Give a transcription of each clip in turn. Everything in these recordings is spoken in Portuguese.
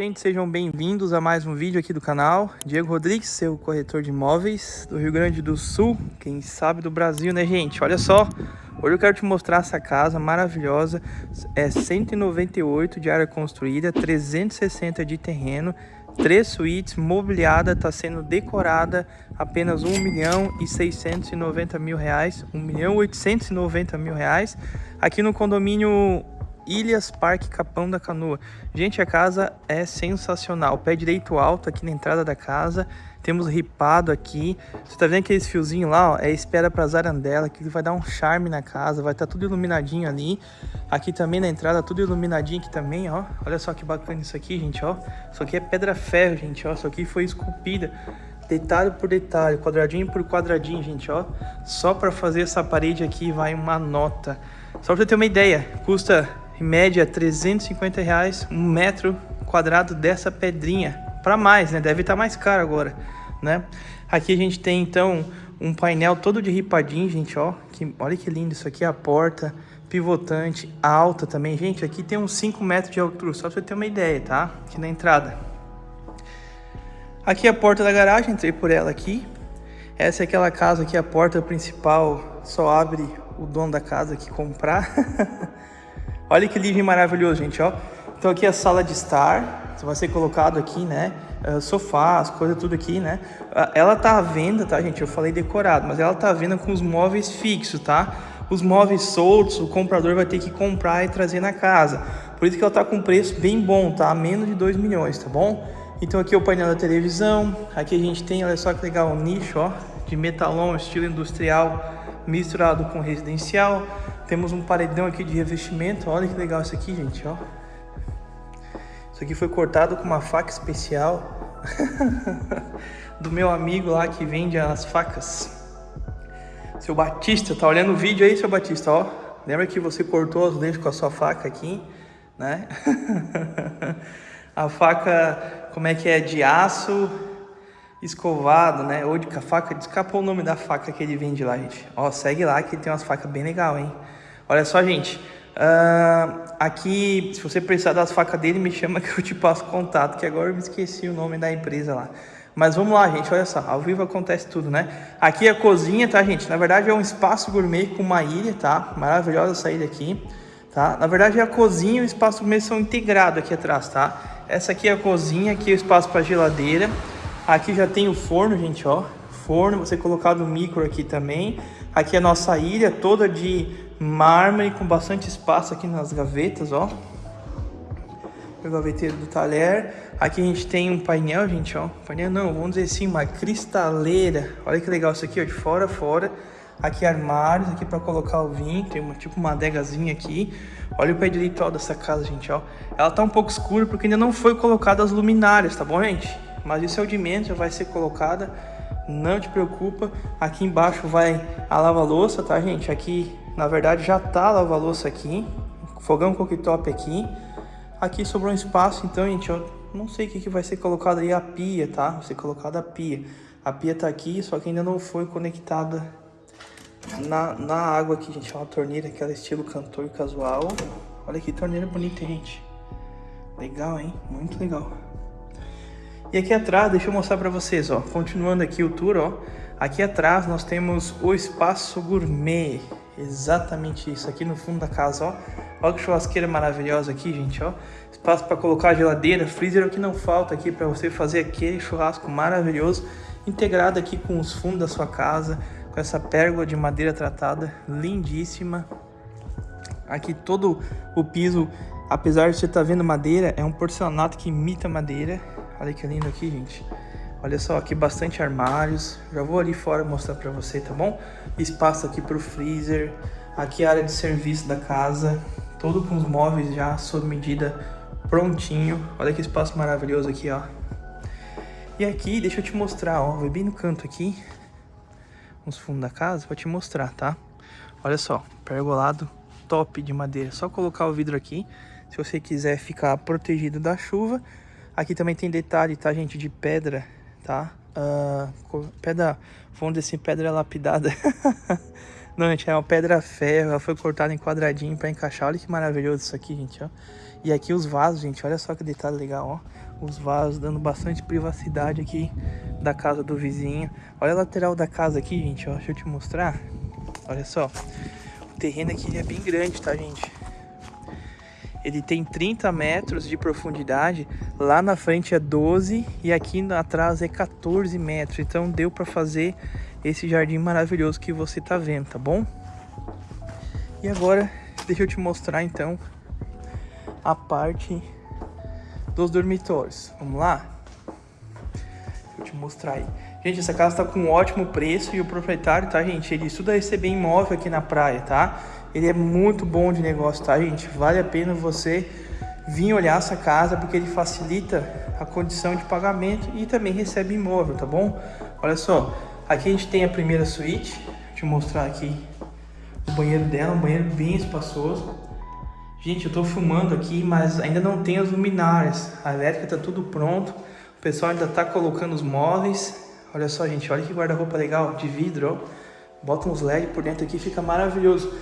Gente, sejam bem-vindos a mais um vídeo aqui do canal. Diego Rodrigues, seu corretor de imóveis do Rio Grande do Sul, quem sabe do Brasil, né gente? Olha só, hoje eu quero te mostrar essa casa maravilhosa, é 198 de área construída, 360 de terreno, três suítes, mobiliada, está sendo decorada apenas 1 milhão e 690 mil reais, 1 milhão e 890 mil reais, aqui no condomínio Ilhas Parque Capão da Canoa. Gente, a casa é sensacional. Pé direito alto aqui na entrada da casa. Temos ripado aqui. Você tá vendo aqueles fiozinhos lá, ó? É espera para zarandela, que vai dar um charme na casa. Vai estar tá tudo iluminadinho ali. Aqui também na entrada, tudo iluminadinho aqui também, ó. Olha só que bacana isso aqui, gente, ó. Isso aqui é pedra ferro, gente, ó. Isso aqui foi esculpida detalhe por detalhe, quadradinho por quadradinho, gente, ó. Só para fazer essa parede aqui vai uma nota. Só para você ter uma ideia, custa em média 350 reais um metro quadrado dessa pedrinha. Para mais né? Deve estar tá mais caro agora né? Aqui a gente tem então um painel todo de ripadinho gente ó. Que olha que lindo isso aqui é a porta pivotante alta também. Gente aqui tem uns 5 metros de altura só para você ter uma ideia tá? Aqui na entrada. Aqui é a porta da garagem entrei por ela aqui. Essa é aquela casa que a porta principal só abre o dono da casa que comprar Olha que livro maravilhoso, gente, ó. Então aqui é a sala de estar, vai ser colocado aqui, né? Uh, sofás, coisa tudo aqui, né? Uh, ela tá à venda, tá, gente? Eu falei decorado, mas ela tá à venda com os móveis fixos, tá? Os móveis soltos, o comprador vai ter que comprar e trazer na casa. Por isso que ela tá com preço bem bom, tá? Menos de 2 milhões, tá bom? Então aqui é o painel da televisão. Aqui a gente tem, olha só que legal, um nicho, ó, de metalon, estilo industrial misturado com residencial. Temos um paredão aqui de revestimento. Olha que legal isso aqui, gente, ó. Isso aqui foi cortado com uma faca especial do meu amigo lá que vende as facas. Seu Batista, tá olhando o vídeo aí, seu Batista, ó. Lembra que você cortou os dentes com a sua faca aqui, né? a faca, como é que é, de aço escovado, né? Ou de faca, escapou o nome da faca que ele vende lá, gente. Ó, segue lá que tem umas facas bem legal, hein? Olha só, gente. Uh, aqui, se você precisar das facas dele, me chama que eu te passo contato, que agora eu me esqueci o nome da empresa lá. Mas vamos lá, gente, olha só, ao vivo acontece tudo, né? Aqui é a cozinha, tá, gente? Na verdade é um espaço gourmet com uma ilha, tá? Maravilhosa essa ilha aqui, tá? Na verdade é a cozinha e o espaço gourmet são integrados aqui atrás, tá? Essa aqui é a cozinha, aqui é o espaço para geladeira. Aqui já tem o forno, gente, ó. Forno, você colocado o micro aqui também. Aqui é a nossa ilha toda de mármore com bastante espaço aqui nas gavetas, ó. O gaveteiro do talher. Aqui a gente tem um painel, gente, ó. Painel não, vamos dizer assim, uma cristaleira. Olha que legal isso aqui, ó, de fora a fora. Aqui armários, aqui para colocar o vinho. Tem uma, tipo uma adegazinha aqui. Olha o pé direito ó, dessa casa, gente, ó. Ela tá um pouco escura porque ainda não foi colocada as luminárias, tá bom, gente? Mas isso é o de menos, já vai ser colocada, não te preocupa. Aqui embaixo vai a lava-louça, tá, gente? Aqui, na verdade, já tá a lava-louça aqui, fogão cooktop aqui. Aqui sobrou um espaço, então, gente, eu não sei o que, que vai ser colocado aí, a pia, tá? Vai ser colocada a pia. A pia tá aqui, só que ainda não foi conectada na, na água aqui, gente. É uma torneira, aquela estilo cantor casual. Olha que torneira bonita, gente. Legal, hein? Muito legal. E aqui atrás, deixa eu mostrar para vocês, ó, continuando aqui o tour, ó, aqui atrás nós temos o espaço gourmet, exatamente isso, aqui no fundo da casa, ó, olha que churrasqueira maravilhosa aqui, gente, ó, espaço para colocar geladeira, freezer é o que não falta aqui para você fazer aquele churrasco maravilhoso, integrado aqui com os fundos da sua casa, com essa pérgola de madeira tratada, lindíssima, aqui todo o piso, apesar de você estar tá vendo madeira, é um porcelanato que imita madeira, Olha que lindo aqui, gente. Olha só, aqui bastante armários. Já vou ali fora mostrar pra você, tá bom? Espaço aqui pro freezer. Aqui a área de serviço da casa. Todo com os móveis já sob medida prontinho. Olha que espaço maravilhoso aqui, ó. E aqui, deixa eu te mostrar, ó. Vou bem no canto aqui. Nos fundos da casa pra te mostrar, tá? Olha só, pergolado top de madeira. Só colocar o vidro aqui. Se você quiser ficar protegido da chuva Aqui também tem detalhe, tá, gente? De pedra, tá? uh, pedra, vamos dizer assim, pedra lapidada. Não, gente, é uma pedra ferro, ela foi cortada em quadradinho pra encaixar. Olha que maravilhoso isso aqui, gente, ó. E aqui os vasos, gente, olha só que detalhe legal, ó. Os vasos dando bastante privacidade aqui da casa do vizinho. Olha a lateral da casa aqui, gente, ó. Deixa eu te mostrar. Olha só. O terreno aqui é bem grande, tá, gente? Ele tem 30 metros de profundidade, lá na frente é 12 e aqui atrás é 14 metros. Então deu para fazer esse jardim maravilhoso que você tá vendo, tá bom? E agora, deixa eu te mostrar então a parte dos dormitórios. Vamos lá? Deixa eu te mostrar aí. Gente, essa casa tá com um ótimo preço e o proprietário, tá, gente? Ele estuda receber imóvel aqui na praia, tá? Ele é muito bom de negócio, tá, gente? Vale a pena você vir olhar essa casa porque ele facilita a condição de pagamento e também recebe imóvel, tá bom? Olha só, aqui a gente tem a primeira suíte. Eu te mostrar aqui o banheiro dela, um banheiro bem espaçoso. Gente, eu tô filmando aqui, mas ainda não tem as luminárias. A elétrica tá tudo pronto. O pessoal ainda tá colocando os móveis. Olha só, gente, olha que guarda-roupa legal de vidro, ó. Bota uns LED por dentro aqui, fica maravilhoso.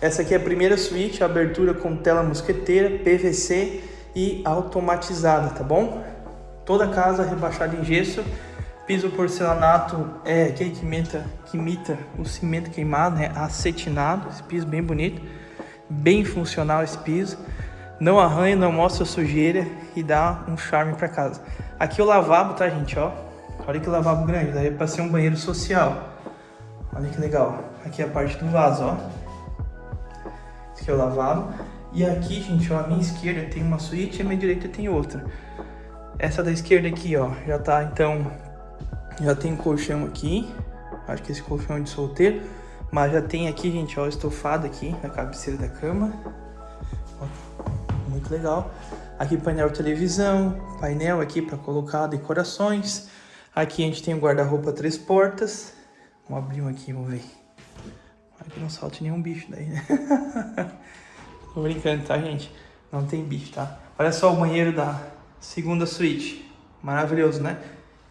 Essa aqui é a primeira suíte, abertura com tela mosqueteira, PVC e automatizada, tá bom? Toda casa rebaixada em gesso, piso porcelanato é aquele que imita, que imita o cimento queimado, né? acetinado, esse piso bem bonito, bem funcional esse piso, não arranha, não mostra sujeira e dá um charme para casa. Aqui o lavabo, tá gente, ó, olha que lavabo grande, daí para ser um banheiro social, olha que legal. Aqui é a parte do vaso, ó, que é o lavabo. E aqui, gente, ó, a minha esquerda tem uma suíte e a minha direita tem outra. Essa da esquerda aqui, ó, já tá, então, já tem colchão aqui. Acho que esse colchão é de solteiro. Mas já tem aqui, gente, ó, estofado aqui na cabeceira da cama. Ó, muito legal. Aqui painel televisão, painel aqui para colocar decorações. Aqui a gente tem o guarda-roupa três portas. Vamos abrir um aqui, vamos ver que não salte nenhum bicho daí, né? Tô brincando, tá, gente? Não tem bicho, tá? Olha só o banheiro da segunda suíte. Maravilhoso, né?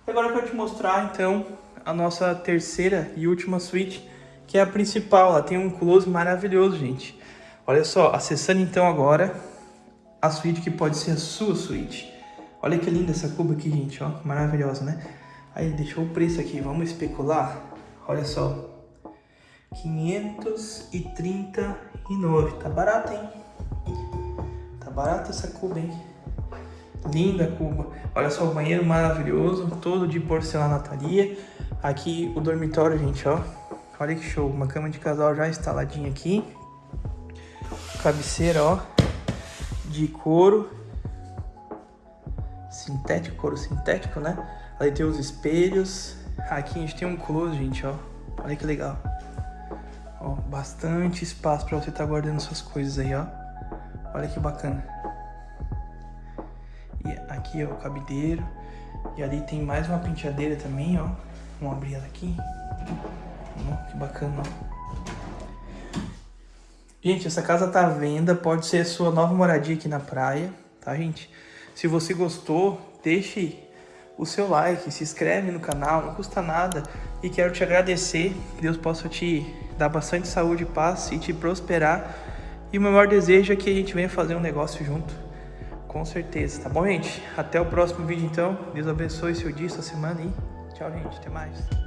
E agora eu quero te mostrar, então, a nossa terceira e última suíte, que é a principal. Ela tem um close maravilhoso, gente. Olha só, acessando então agora a suíte que pode ser a sua suíte. Olha que linda essa cuba aqui, gente, ó. Maravilhosa, né? Aí, deixou o preço aqui. Vamos especular? Olha só, 539. Tá barato, hein? Tá barato essa cuba, hein? Linda cuba. Olha só o banheiro maravilhoso, todo de porcelanataria. Aqui o dormitório, gente, ó. Olha que show. Uma cama de casal já instaladinha aqui. Cabeceira, ó. De couro. Sintético, couro sintético, né? Ali tem os espelhos. Aqui a gente tem um close, gente, ó. Olha que legal. Ó, bastante espaço para você estar tá guardando suas coisas aí, ó. Olha que bacana. E aqui, ó, o cabideiro. E ali tem mais uma penteadeira também, ó. Vamos abrir ela aqui. Ó, que bacana, ó. Gente, essa casa tá à venda, pode ser a sua nova moradia aqui na praia, tá, gente? Se você gostou, deixe o seu like, se inscreve no canal, não custa nada. E quero te agradecer, que Deus possa te dar bastante saúde, paz e te prosperar. E o meu maior desejo é que a gente venha fazer um negócio junto, com certeza, tá bom, gente? Até o próximo vídeo, então. Deus abençoe seu dia, sua semana e tchau, gente. Até mais.